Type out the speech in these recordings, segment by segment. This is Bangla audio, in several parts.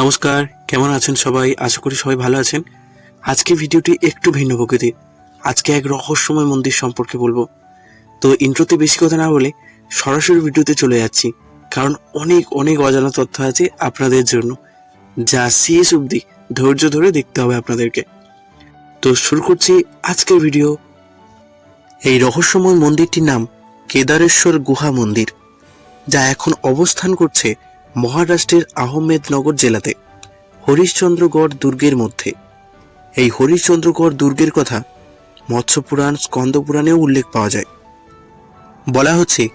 নমস্কার, কেমন আছেন সবাই? আশা করি সবাই ভালো আছেন। আজকে ভিডিওটি একটু ভিন্ন প্রকৃতির। আজকে এক রহস্যময় মন্দির সম্পর্কে বলব। তো ইন্ট্রোতে বেশি কথা না বলে সরাসরি ভিডিওতে চলে যাচ্ছি। কারণ অনেক অনেক অজানা তথ্য আছে আপনাদের জন্য, যা শেষ অবধি ধৈর্য ধরে দেখতে হবে আপনাদেরকে। তো শুরু করছি আজকের ভিডিও। এই রহস্যময় মন্দিরটির নাম কেদারেশ্বর গুহা মন্দির, যা এখন অবস্থান করছে মহারাষ্ট্রের আহমেদনগর জেলাতে হরিশ্চন্দ্রগড় দুর্গের মধ্যে। এই হরিশ্চন্দ্রগড় দুর্গের কথা মৎস্যপুরাণ, স্কন্দপুরাণেও উল্লেখ পাওয়া যায়। বলা হচ্ছে,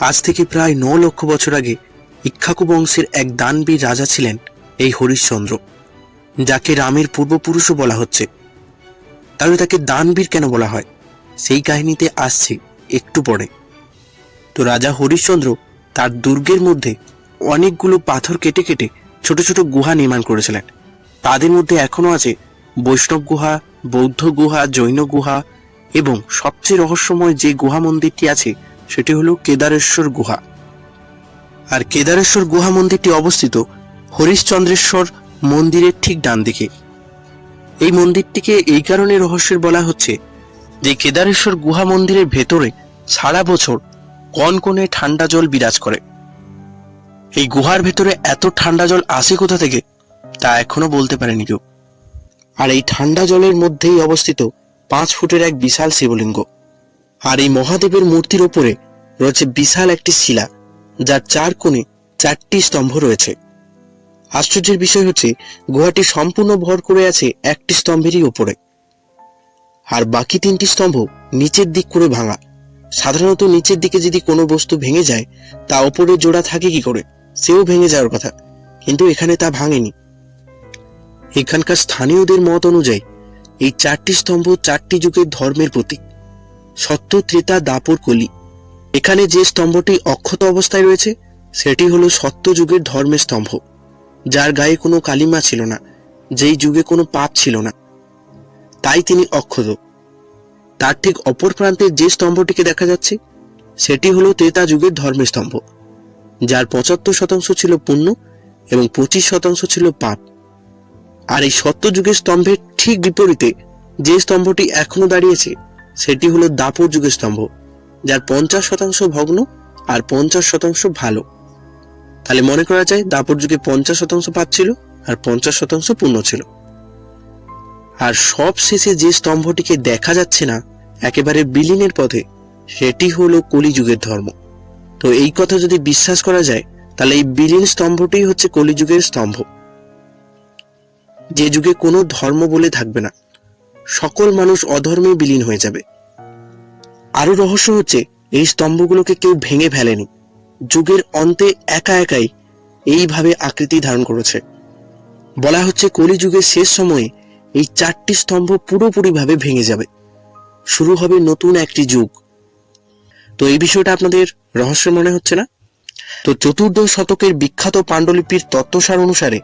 আজ থেকে প্রায় ন লক্ষ বছর আগে ইক্ষাকু বংশের এক দানবীর রাজা ছিলেন এই হরিশ্চন্দ্র, যাকে রামের পূর্বপুরুষও বলা হচ্ছে। তাহলে তাকে দানবীর কেন বলা হয়? সেই কাহিনীতে আসছে একটু পরে। তো রাজা হরিশ্চন্দ্র তার দুর্গের মধ্যে অনেকগুলো পাথর কেটে কেটে ছোট ছোট গুহা নির্মাণ করেছিলেন। তাদের মধ্যে এখনও আছে বৈষ্ণব গুহা, বৌদ্ধ গুহা, জৈন গুহা এবং সবচেয়ে রহস্যময় যে গুহা মন্দিরটি আছে, সেটি হলো কেদারেশ্বর গুহা। আর কেদারেশ্বর গুহা মন্দিরটি অবস্থিত হরিশ্চন্দ্রেশ্বর মন্দিরের ঠিক ডান দিকে এই মন্দিরটিকে এই কারণে রহস্যের বলা হচ্ছে যে কেদারেশ্বর গুহা মন্দিরের ভেতরে সারা বছর কনকনে ঠান্ডা জল বিরাজ করে। এই গুহার ভেতরে এত ঠান্ডা জল আসে কোথা থেকে? তা এখনও বলতে পারেনি কেউ। আর এই ঠান্ডা জলের মধ্যেই অবস্থিত পাঁচ ফুটের এক বিশাল শিবলিঙ্গ। আর এই মহাদেবের মূর্তির ওপরে রয়েছে বিশাল একটি শিলা, যার চার কোণে চারটি স্তম্ভ রয়েছে। আশ্চর্যের বিষয় হচ্ছে, গুহাটি সম্পূর্ণ ভর করে আছে একটি স্তম্ভেরই ওপরে। আর বাকি তিনটি স্তম্ভ নিচের দিক করে ভাঙা। সাধারণত নিচের দিকে যদি কোনো বস্তু ভেঙে যায়, তা ওপরে জোড়া থাকে কি করে? সেও ভেঙে যাওয়ার কথা, কিন্তু এখানে তা ভাঙেনি। এখানকার স্থানীয়দের মত অনুযায়ী, এই চারটি স্তম্ভ চারটি যুগের ধর্মের প্রতীক, সত্য, ত্রেতা, দাপর, কলি। এখানে যে স্তম্ভটি অক্ষত অবস্থায় রয়েছে, সেটি হলো সত্য যুগের ধর্মের স্তম্ভ, যার গায়ে কোনো কালিমা ছিল না, যেই যুগে কোনো পাপ ছিল না। তাই তিনি অক্ষত। তার ঠিক অপর প্রান্তে যে স্তম্ভটিকে দেখা যাচ্ছে, সেটি হলো ত্রেতা যুগের ধর্মের স্তম্ভ। যার পঁচাত্তর শতাংশ ছিল পুণ্য এবং পঁচিশ শতাংশ ছিল পাপ। আর এই সত্য যুগের স্তম্ভের ঠিক বিপরীতে যে স্তম্ভটি এখনও দাঁড়িয়েছে, সেটি হলো দাপর যুগের স্তম্ভ, যার পঞ্চাশ শতাংশ ভগ্ন আর পঞ্চাশ শতাংশ ভালো। তাহলে মনে করা যায় দাপর যুগে পঞ্চাশ শতাংশ পাপ ছিল আর পঞ্চাশ শতাংশ পূর্ণ ছিল। আর সব শেষে যে স্তম্ভটিকে দেখা যাচ্ছে না, একেবারে বিলীনের পথে, সেটি হলো কলিযুগের ধর্ম। তো এই কথা যদি বিশ্বাস করা যায়, তাহলে এই বিলীন স্তম্ভটি হচ্ছে কলিযুগের স্তম্ভ। যে যুগে কোনো ধর্ম বলে থাকবে না। সকল মানুষ অধর্মে বিলীন হয়ে যাবে। আরও রহস্য হচ্ছে, এই স্তম্ভগুলোকে কেউ ভেঙে ফেলেনি। যুগের অন্তে একা একাই এইভাবে আকৃতি ধারণ করেছে। বলা হচ্ছে কলিযুগের শেষ সময়ে এই চারটি স্তম্ভ পুরোপুরিভাবে ভেঙে যাবে। শুরু হবে নতুন একটি যুগ। তো এই বিষয়টা আপনাদের রহস্য মনে হচ্ছে না? তো চতুর্দশ শতকের বিখ্যাত পাণ্ডুলিপির তত্ত্বসার অনুসারে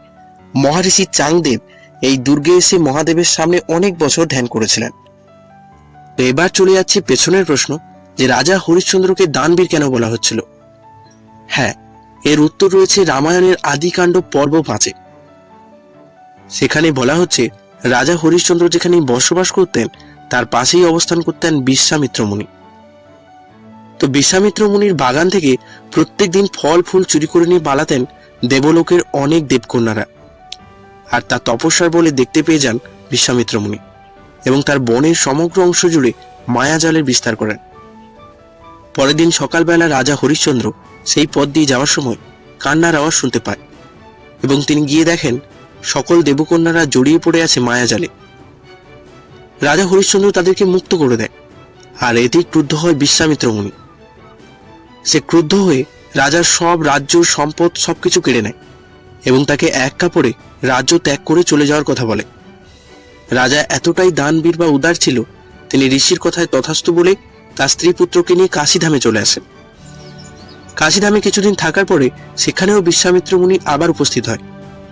মহারিষি চাংদেব এই দুর্গে এসে মহাদেবের সামনে অনেক বছর ধ্যান করেছিলেন। তো এবার চলে যাচ্ছে পেছনের প্রশ্ন, যে রাজা হরিশ্চন্দ্রকে দানবীর কেন বলা হচ্ছিল? হ্যাঁ এর উত্তর রয়েছে রামায়ণের আদিকাণ্ড পর্ব পাঁচে। সেখানে বলা হচ্ছে, রাজা হরিশ্চন্দ্র যেখানে বসবাস করতেন, তার পাশেই অবস্থান করতেন বিশ্বামিত্র মুনি তো বিশ্বামিত্র মুনির বাগান থেকে প্রত্যেকদিন ফল, ফুল চুরি করে নিয়ে পালাতেন দেবলোকের অনেক দেবকন্যারা। আর তার তপস্যার বলে দেখতে পেয়ে যান বিশ্বামিত্র মুনি এবং তার বনের সমগ্র অংশ জুড়ে মায়াজালের বিস্তার করেন। পরের দিন সকালবেলা রাজা হরিশ্চন্দ্র সেই পথ দিয়ে যাওয়ার সময় কান্নার আওয়াজ শুনতে পায় এবং তিনি গিয়ে দেখেন সকল দেবকন্যারা জড়িয়ে পড়ে আছে মায়াজালে। রাজা হরিশ্চন্দ্র তাদেরকে মুক্ত করে দেয়। আর এতেই ক্রুদ্ধ হয় বিশ্বামিত্র মুনি। সে ক্রুদ্ধ হয়ে রাজার সব রাজ্য, সম্পদ, সবকিছু কেড়ে নেয় এবং তাকে এক কাপড়ে রাজ্য ত্যাগ করে চলে যাওয়ার কথা বলে। রাজা এতটাই দানবীর বা উদার ছিল, তিনি ঋষির কথায় তথাস্তু বলে তার স্ত্রী পুত্রকে নিয়ে কাশিধামে চলে আসেন। কাশিধামে কিছুদিন থাকার পরে সেখানেও বিশ্বামিত্র মুনি আবার উপস্থিত হয়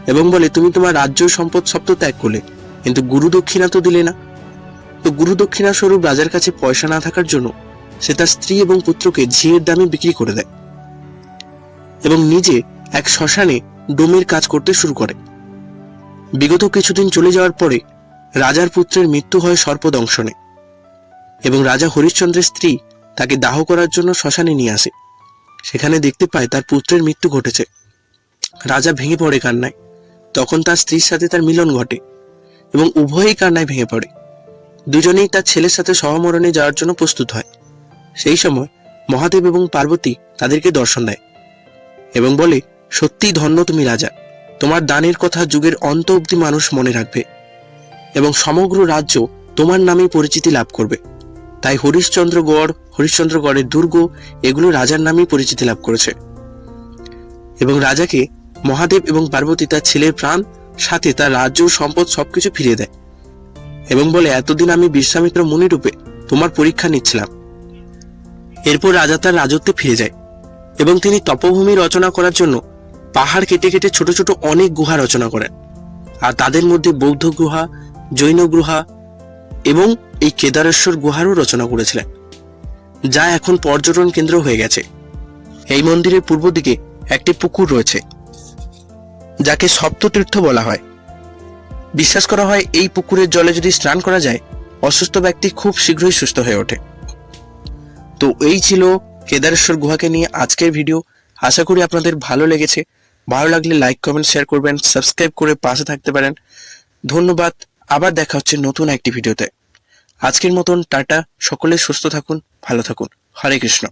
এবং বলে, তুমি তোমার রাজ্য, সম্পদ, সব তো ত্যাগ করলে, কিন্তু গুরু দক্ষিণা তো দিলে না। তো গুরু দক্ষিণা স্বরূপ রাজার কাছে পয়সা না থাকার জন্য সে তার স্ত্রী এবং পুত্রকে ঝিয়ের দামে বিক্রি করে দেয় এবং নিজে এক শ্মশানে ডোমের কাজ করতে শুরু করে। বিগত কিছুদিন চলে যাওয়ার পরে রাজার পুত্রের মৃত্যু হয় সর্পদংশনে এবং রাজা হরিশ্চন্দ্রের স্ত্রী তাকে দাহ করার জন্য শ্মশানে নিয়ে আসে। সেখানে দেখতে পায় তার পুত্রের মৃত্যু ঘটেছে। রাজা ভেঙে পড়ে কান্নায়। তখন তার স্ত্রীর সাথে তার মিলন ঘটে এবং উভয়ই কান্নায় ভেঙে পড়ে। দুজনেই তার ছেলের সাথে সহমরণে যাওয়ার জন্য প্রস্তুত হয়। সেই সময় মহাদেব এবং পার্বতী তাদেরকে দর্শন দেয় এবং বলে, সত্যিই ধন্য তুমি রাজা। তোমার দানের কথা যুগের অন্ত অব্দি মানুষ মনে রাখবে এবং সমগ্র রাজ্য তোমার নামে পরিচিতি লাভ করবে। তাই হরিশ্চন্দ্রগড় হরিশ্চন্দ্রগড়ের দুর্গ এগুলো রাজার নামেই পরিচিতি লাভ করেছে। এবং রাজাকে মহাদেব এবং পার্বতী তার ছেলের প্রাণ, সাথে তার রাজ্য, সম্পদ সবকিছু ফিরিয়ে দেয়। এবং বলে, এতদিন আমি বিশ্বামিত্র মুনিরূপে তোমার পরীক্ষা নিচ্ছিলাম। এরপর রাজা তার রাজত্বে ফিরে যায় এবং তিনি তপভূমি রচনা করার জন্য পাহাড় কেটে কেটে ছোট ছোট অনেক গুহা রচনা করেন। আর তাদের মধ্যে বৌদ্ধ গুহা, জৈন গুহা এবং এই কেদারেশ্বর গুহারও রচনা করেছিলেন, যা এখন পর্যটন কেন্দ্র হয়ে গেছে। এই মন্দিরের পূর্ব দিকে একটি পুকুর রয়েছে, যাকে সপ্ততীর্থ বলা হয়। বিশ্বাস করা হয় এই পুকুরের জলে যদি স্নান করা যায়, অসুস্থ ব্যক্তি খুব শীঘ্রই সুস্থ হয়ে ওঠে। তো এই ছিল কেদারেশ্বর গুহাকে নিয়ে আজকের ভিডিও আশা করি আপনাদের ভালো লেগেছে। ভালো লাগলে লাইক কমেন্ট শেয়ার করবেন সাবস্ক্রাইব করে পাশে থাকতে পারেন। ধন্যবাদ। আবার দেখা হচ্ছে নতুন একটি ভিডিওতে আজকের মতন টাটা। সকলে সুস্থ থাকুন, ভালো থাকুন। হরে কৃষ্ণ।